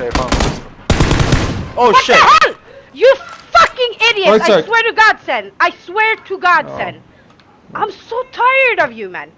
Okay, Oh what shit! the hell? You fucking idiot! Right I swear to God, Sen. I swear to God, Oh. Sen. I'm so tired of you, man.